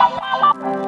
Bye.